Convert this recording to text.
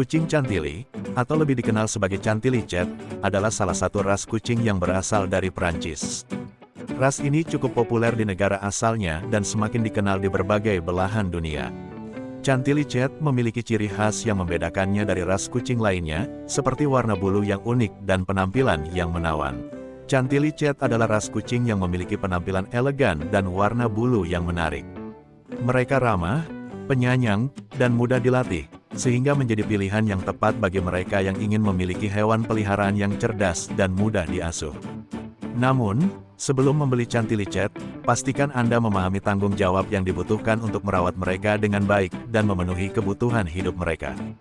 Kucing Chantilly, atau lebih dikenal sebagai Chantilly Chat, adalah salah satu ras kucing yang berasal dari Perancis. Ras ini cukup populer di negara asalnya dan semakin dikenal di berbagai belahan dunia. Chantilly Chat memiliki ciri khas yang membedakannya dari ras kucing lainnya, seperti warna bulu yang unik dan penampilan yang menawan. Chantilly Chat adalah ras kucing yang memiliki penampilan elegan dan warna bulu yang menarik. Mereka ramah, penyayang, dan mudah dilatih, sehingga menjadi pilihan yang tepat bagi mereka yang ingin memiliki hewan peliharaan yang cerdas dan mudah diasuh. Namun, sebelum membeli Chantilly Chat, pastikan Anda memahami tanggung jawab yang dibutuhkan untuk merawat mereka dengan baik dan memenuhi kebutuhan hidup mereka.